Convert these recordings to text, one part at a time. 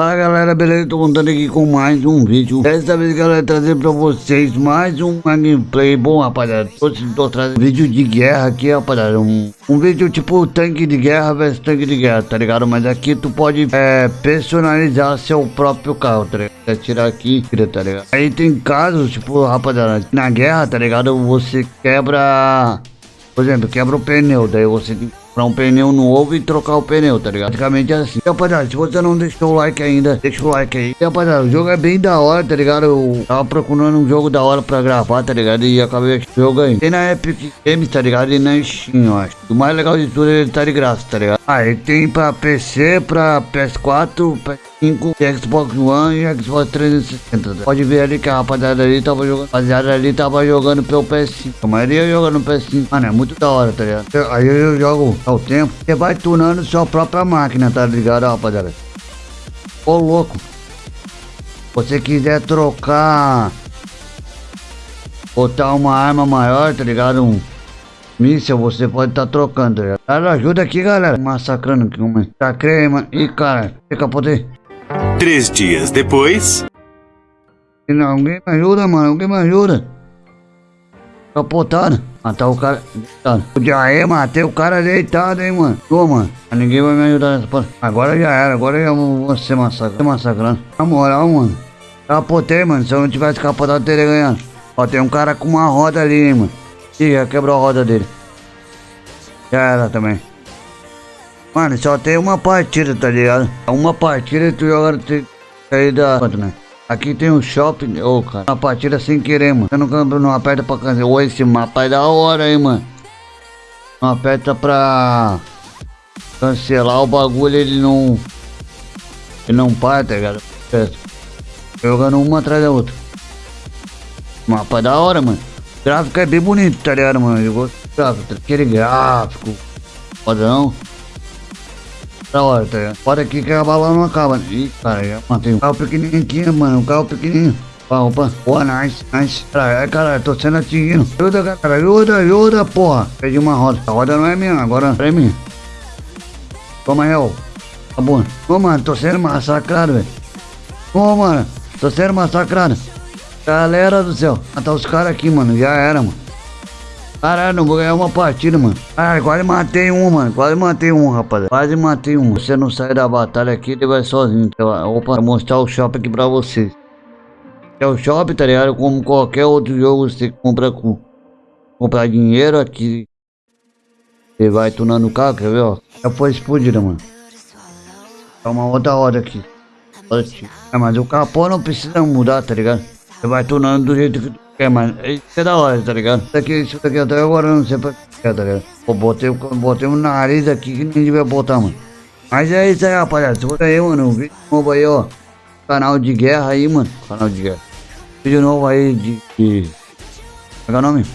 Fala galera, beleza? Tô contando aqui com mais um vídeo Dessa vez galera, trazer pra vocês mais um gameplay Bom rapaziada, tô, tô trazendo vídeo de guerra aqui rapaziada um, um vídeo tipo tanque de guerra versus tanque de guerra, tá ligado? Mas aqui tu pode é, personalizar seu próprio carro, tá ligado? É tirar aqui, tá ligado? Aí tem casos, tipo rapaziada, na guerra, tá ligado? Você quebra... Por exemplo, quebra o pneu, daí você tem comprar um pneu novo e trocar o pneu, tá ligado? Praticamente é assim. E, rapaziada, se você não deixou o like ainda, deixa o like aí. E, rapaziada, o jogo é bem da hora, tá ligado? Eu tava procurando um jogo da hora pra gravar, tá ligado? E acabei o jogo aí. Tem na Epic Games, tá ligado? E na Steam, eu acho. O mais legal de tudo é ele tá de graça, tá ligado? Ah, ele tem pra PC, pra PS4, PS5, Xbox One e Xbox 360. Tá? Pode ver ali que a rapaziada ali tava jogando. A rapaziada ali tava jogando pelo PS5. A maioria jogando no PS5. Mano, é muito da hora, tá ligado? Aí eu jogo ao tempo. Você vai tunando sua própria máquina, tá ligado, rapaziada? Ô louco. Você quiser trocar. Botar uma arma maior, tá ligado? Um míssel, você pode estar tá trocando, tá? Cara, ajuda aqui, galera. Massacrando aqui, uma. Tá crema. Ih, cara, capotei. Três dias depois. Não, alguém me ajuda, mano. Alguém me ajuda. Capotado. Matar o cara deitado. Já é, matei o cara deitado, hein, mano. Pô, mano. Ninguém vai me ajudar nessa porra. Agora já era. Agora eu vou ser massacrado. massacrando. Na moral, mano. Capotei, mano. Se eu não tivesse capotado, eu teria ganhado. Ó, tem um cara com uma roda ali, hein, mano. Ih, quebrou a roda dele. Já era também. Mano, só tem uma partida, tá ligado? Uma partida e tu joga tem aí da. Né? Aqui tem um shopping. Ô, oh, cara. Uma partida sem querer, mano. Você não, não aperta pra cancelar. Ô, esse mapa é da hora, hein, mano. Não aperta pra cancelar o bagulho, ele não. Ele não para, tá ligado? Jogando uma atrás da outra. Mapa é da hora, mano. Gráfico é bem bonito, tá ligado, mano? Eu gosto do gráfico. Aquele gráfico. Fodão. Da hora, tá ligado? Pode aqui que a bala não acaba. Ih, cara, já matei um carro pequenininho aqui, mano. Um carro pequenininho. Opa, opa. Boa, nice, nice. Caralho, caralho, tô sendo atingido. Ajuda, cara, ajuda, ajuda, porra. Perdi uma roda. A roda não é minha, agora é minha. Toma, real. Tá bom. Ô, mano, tô sendo massacrado, velho. Ô, mano, tô sendo massacrado. Galera do céu. Matar os caras aqui, mano. Já era, mano. Caralho, não vou ganhar uma partida, mano. Caralho, quase matei um, mano. Quase matei um, rapaz. Quase matei um. Você não sai da batalha aqui, ele vai sozinho. Então, opa, vou mostrar o shopping aqui pra vocês. É o shopping, tá ligado? Como qualquer outro jogo, você compra com... Comprar dinheiro aqui. Você vai tunando o carro, quer ver, ó? Já foi explodida, mano. É uma outra hora aqui. É, mas o capô não precisa mudar, tá ligado? Você vai tunando do jeito que tu é, mano, isso é da hora, tá ligado? Isso aqui, isso daqui até agora eu não sei pra que é, tá ligado? Botei, botei um nariz aqui que nem devia botar, mano. Mas é isso aí, rapaziada. Se você aí, mano, um vídeo novo aí, ó. Canal de guerra aí, mano. Canal de guerra. Vídeo novo aí de. de... Como é, é o nome?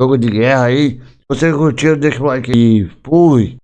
Jogo de guerra aí. Se você curtiu, deixa o like aí. Fui.